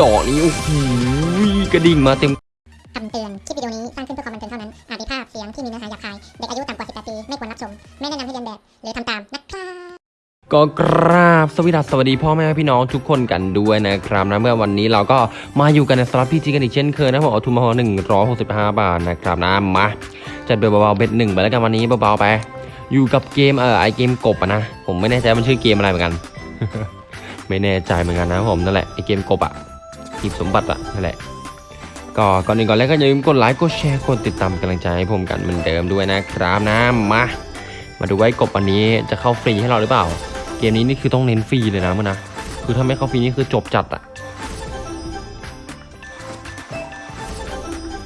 ดอกนี้ โอ้โหกระดิ่งมาเต็มคำเตือน คลิปวิดีโอนี้สร้างขึ้นเพื่อความบันเทิงเท่านั้น อาจมีภาพเสียงที่มีเนื้อหาหยาบคาย เด็กอายุต่ำกว่า 18 ปี ไม่ควรรับชม ไม่แนะนำให้เรียนแบบ หรือทำตามนะครับก็กราบสวัสดีสวัสดีพ่อแม่พี่น้องทุกคนกันด้วยนะครับนะเมื่อวันนี้เราก็มาอยู่กันในสล็อตพีจีกันอีกเช่นเคยนะผมเอาทุนมาหนึ่งร้อยหกสิบห้าบาทนะครับนะมาจัดเบลเบาๆเบ็ดหนึ่งไปแล้วกันวันนี้เบาๆไป อยู่กับเกมเออไอเกมกบนะผมไม่แน่ใจมันชื่อเกมอะไรเหมือนกัน ไม่แน่ใจเหมือนกันนะผมนั่นแหละไอเกมกบอะ หีบสมบัติอะนั่นแหละก็ก่อนอื่นก่อนแรกก็อย่าลืมกดไลค์กดแชร์กดติดตามกำลังใจให้ผมกันเหมือนเดิมด้วยนะครับนะมามาดูไว้กบวันนี้จะเข้าฟรีให้เราหรือเปล่า เกมนี้นี่คือต้องเน้นฟรีเลยนะมึงนะคือถ้าไม่เข้าฟรีนี่คือจบจัดอะ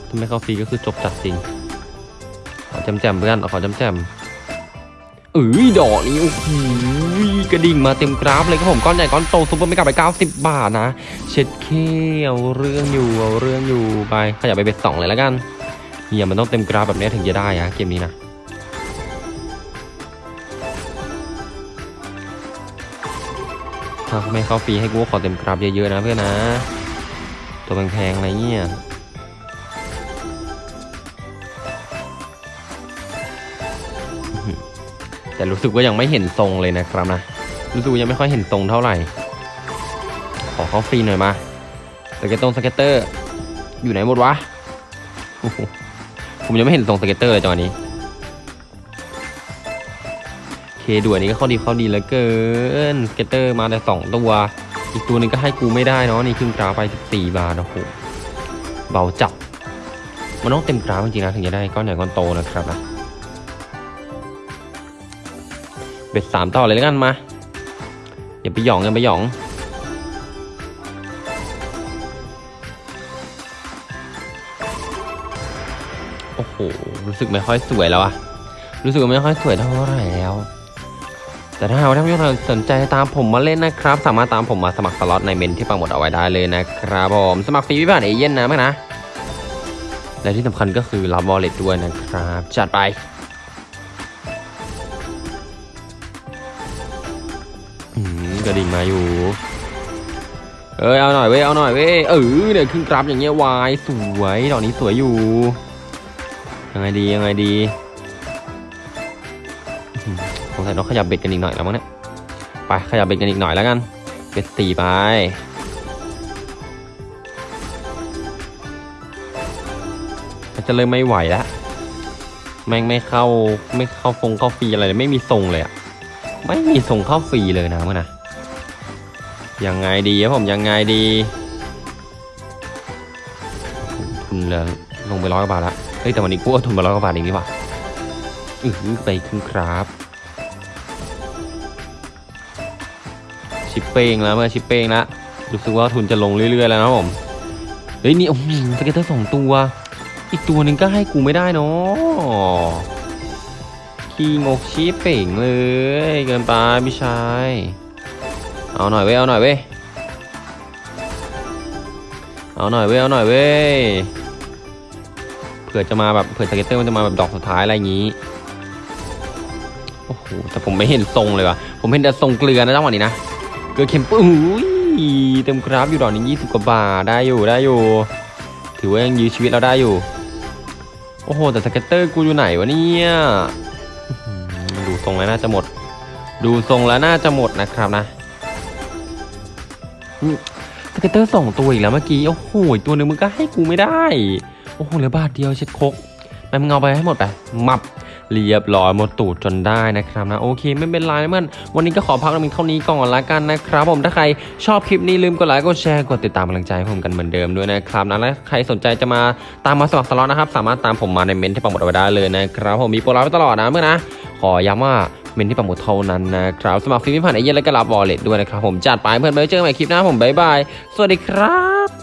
ถ้าไม่เข้าฟรีก็คือจบจัดจริงขอจำแจมเพื่อนขอจำแจม เอ้ยดอกนี้โอ้โหกระดิ่งมาเต็มกราฟเลยครับผมก้อนใหญ่ก้อนโตซุปเปอร์ไม่กลับไป 90 บาทนะ เช็ดเคเอาเรื่องอยู่เอาเรื่องอยู่ไปขยับไป bet สองเลยแล้วกันเฮียมันต้องเต็มกราฟแบบนี้ถึงจะได้อะเกมนี้นะถ้าไม่เข้าฟรีให้กูขอเต็มกราฟเยอะๆนะเพื่อนนะ ตัวแพงๆอะไรเงี้ย แต่รู้สึกว่ายังไม่เห็นทรงเลยนะครับนะรู้สึกยังไม่ค่อยเห็นทรงเท่าไหร่ ขอเข้าฟรีหน่อยมาสเก็ตตรง scatter อยู่ไหนหมดวะผมยังไม่เห็นทรง scatter เลยจังหวะนี้เคด่วนนี้ก็เข้าดีเข้าดีเหลือเกิน scatter มาแต่สองตัวอีกตัวหนึงก็ให้กูไม่ได้เนาะนี่ครึ่งกราฟไป14บาทโอ้โหเบาจับมันต้องเต็มกราฟจริงๆนะถึงจะได้ก้อนใหญ่ก้อนโตนะครับนะ เบ็ดสามต่อเลยแล้วกันมาอย่าไปหยองอย่าไปหยองโอ้โหรู้สึกไม่ค่อยสวยแล้วอะรู้สึกไม่ค่อยสวยเท่าไหร่แล้ว แต่ถ้าหากว่าท่านผู้ชมสนใจตามผมมาเล่นนะครับ สามารถตามผมมาสมัครสล็อตในเมนที่ปังหมดเอาไว้ได้เลยนะครับผมสมัครฟรีวิบัติเอเย่นนะมั้งนะและที่สำคัญก็คือรับวอลเล็ตด้วยนะครับ จัดไป กระดิ่งมาอยู่ เอ้ยเอาหน่อยเว้ยเอาหน่อยเว้ยเออเนี่ยขึ้นกราฟอย่างเงี้ยวายสวยดอกนี้สวยอยู่ ยังไงดียังไงดีสงสัยต้องขยับเบ็ดกันอีกหน่อยแล้วมั้งเนี่ยไปขยับเบ็ดกันอีกหน่อยแล้วกันเบ็ดตีไปจะเริ่มไม่ไหวแล้วแม่งไม่เข้าไม่เข้าฟงเข้าฟีอะไรเลยไม่มีทรงเลยอะ ไม่มีทรงเข้าฟรีเลยนะเมื่อนะยังไงดีครับผมยังไงดีทุนเหลือลงไปร้อยกว่าบาทละเฮ้ยแต่วันนี้กูเอาทุนมาร้อยกว่าบาทเองนี่หว่าอือไปครึ่งครับชิปเป้งแล้วเมื่อชิปเป้งแล้วรู้สึกว่าทุนจะลงเรื่อย ๆ แล้วนะผมเฮ้ยนี่โอ้โห scatter สองตัว อีกตัวหนึ่งก็ให้กูไม่ได้เนาะ ขี้งกชิบเป๋งเลยเกินไปพี่ชาย เอาหน่อยเว้ยเอาหน่อยเว้ยเอาหน่อยเว้ยเอาหน่อยเว้ยเผื่อจะมาแบบเผื่อ scatter มันจะมาแบบดอกสุดท้ายอะไรอย่างนี้โอ้โหแต่ผมไม่เห็นทรงเลยว่ะผมเห็นแต่ทรงเกลือนะจังหวะนี้นะเกลือเค็มปุ้ยเต็มกราฟอยู่ดอกนี้ยี่สิบกว่าบาทได้อยู่ได้อยู่ ถือว่ายังยื้อชีวิตเราได้อยู่ โอ้โหแต่ scatter กูอยู่ไหนวะเนี่ย ดูทรงแล้วน่าจะหมด ดูทรงแล้วน่าจะหมดนะครับนะ scatter สองตัวอีกแล้วเมื่อกี้โอ้โหตัวหนึ่งมึงก็ให้กูไม่ได้ โอ้โหเหลือบาทเดียวเช็ดคกไปมึงเอาไปให้หมดไปมับเรียบร้อยหมดตูดจนได้นะครับนะโอเคไม่เป็นไรนะเพื่อนวันนี้ก็ขอพักเพียงเท่านี้ก่อนละกันนะครับ ผมถ้าใครชอบคลิปนี้ลืมกดไลค์กดแชร์กดติดตามกำลังใจให้ผมกันเหมือนเดิมด้วยนะครับนะและใครสนใจจะมาตามมาสมัครสล็อตนะครับ สามารถตามผมมาในเม้นที่ปักหมุดเอาไว้ได้เลยนะครับผมมีโปรลับไว้ตลอดนะเพื่อนนะ ขอย้ำว่าเม้นที่ปักหมุดเท่านั้นนะครับสมัครฟรีไม่ผ่านเอเย่นต์และก็รับ wallet ด้วยนะครับผมจัดไปเพื่อนไปเจอกันใหม่คลิปหน้าผมบ๊ายบายสวัสดีครับ